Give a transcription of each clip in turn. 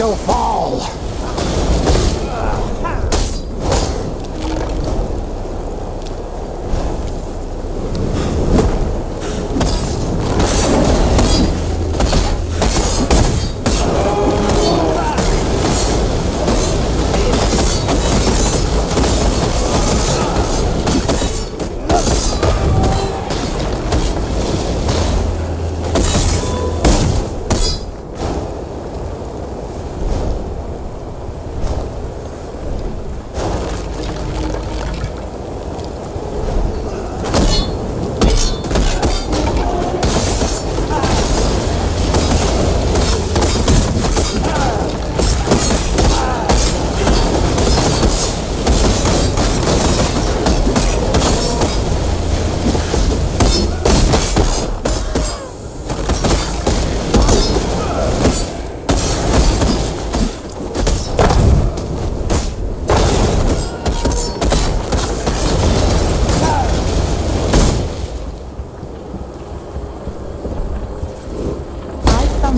rock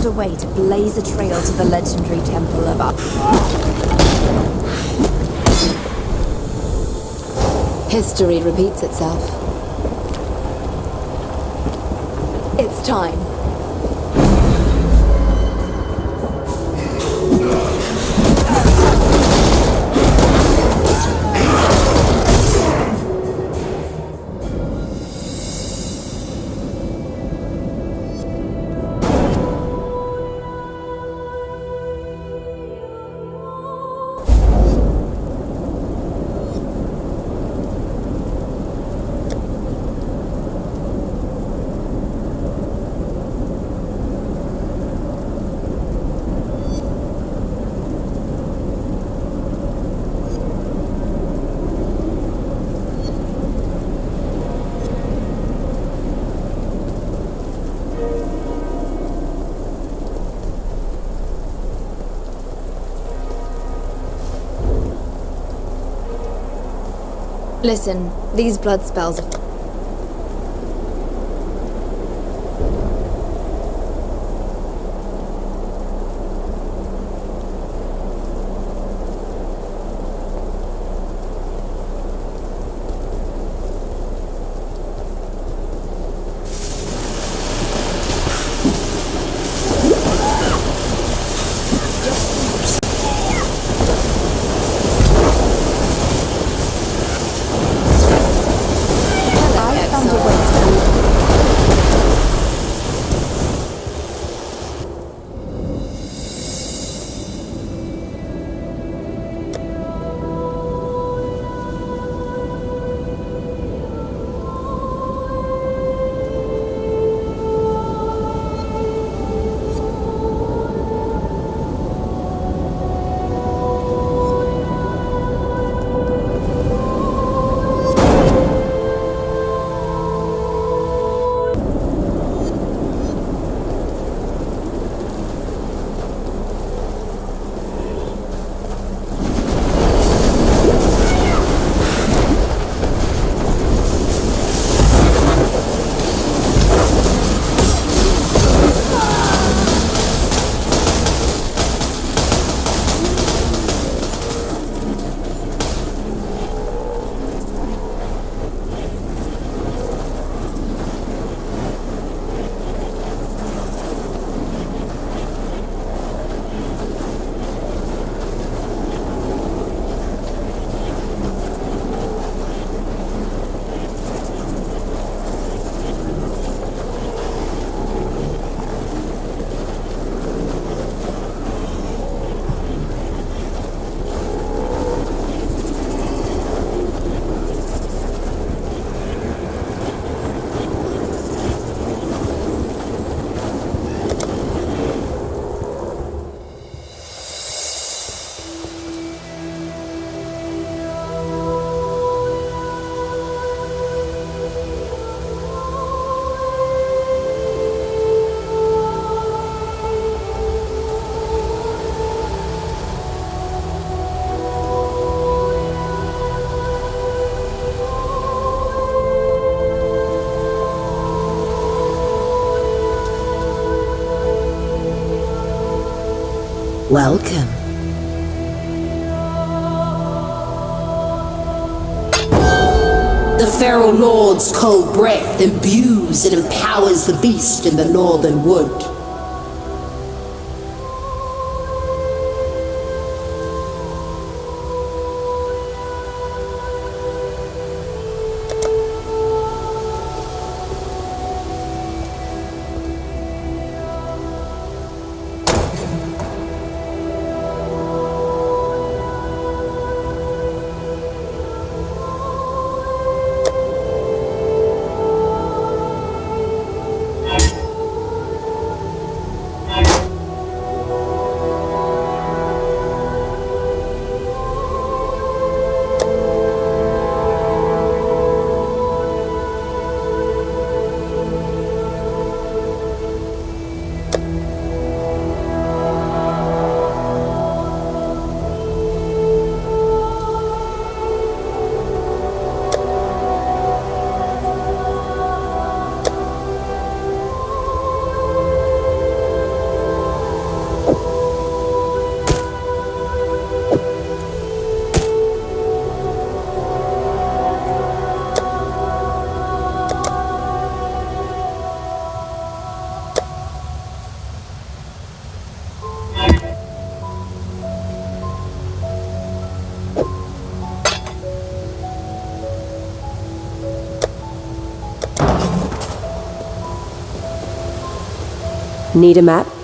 a way to blaze a trail to the legendary temple of Ar- History repeats itself. It's time. Listen, these blood spells are Welcome. The Feral Lord's cold breath imbues and empowers the beast in the northern wood. Need a map?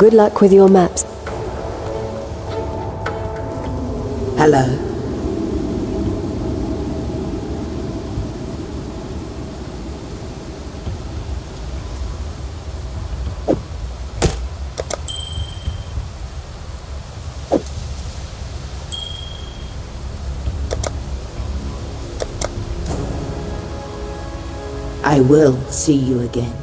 Good luck with your maps. Hello. I will see you again.